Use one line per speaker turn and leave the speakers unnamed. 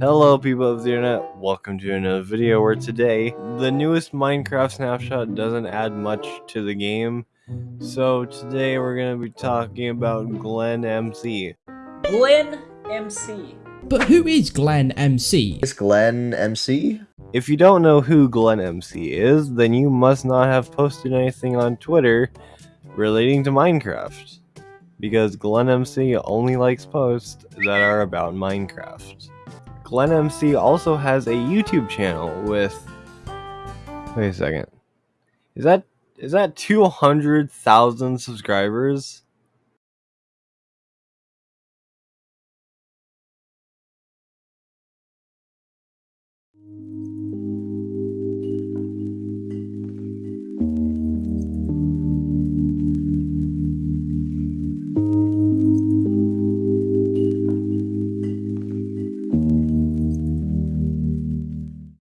Hello people of the internet, welcome to another video where today, the newest Minecraft snapshot doesn't add much to the game. So today we're going to be talking about Glenn MC.
Glenn MC.
But who is Glenn MC?
Is Glenn MC?
If you don't know who Glenn MC is, then you must not have posted anything on Twitter relating to Minecraft. Because Glenn MC only likes posts that are about Minecraft. Glenn MC also has a YouTube channel with. Wait a second. Is that is that two hundred thousand subscribers?